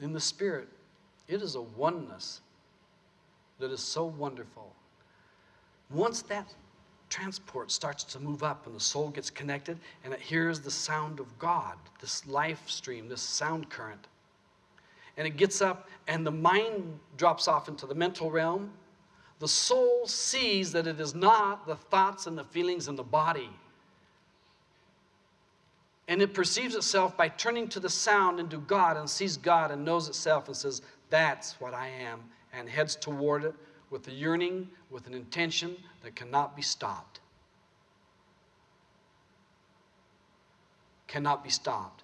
in the Spirit, it is a oneness that is so wonderful. Once that transport starts to move up and the soul gets connected and it hears the sound of God, this life stream, this sound current, and it gets up and the mind drops off into the mental realm, the soul sees that it is not the thoughts and the feelings in the body. And it perceives itself by turning to the sound and to God and sees God and knows itself and says, That's what I am, and heads toward it with a yearning, with an intention that cannot be stopped. Cannot be stopped.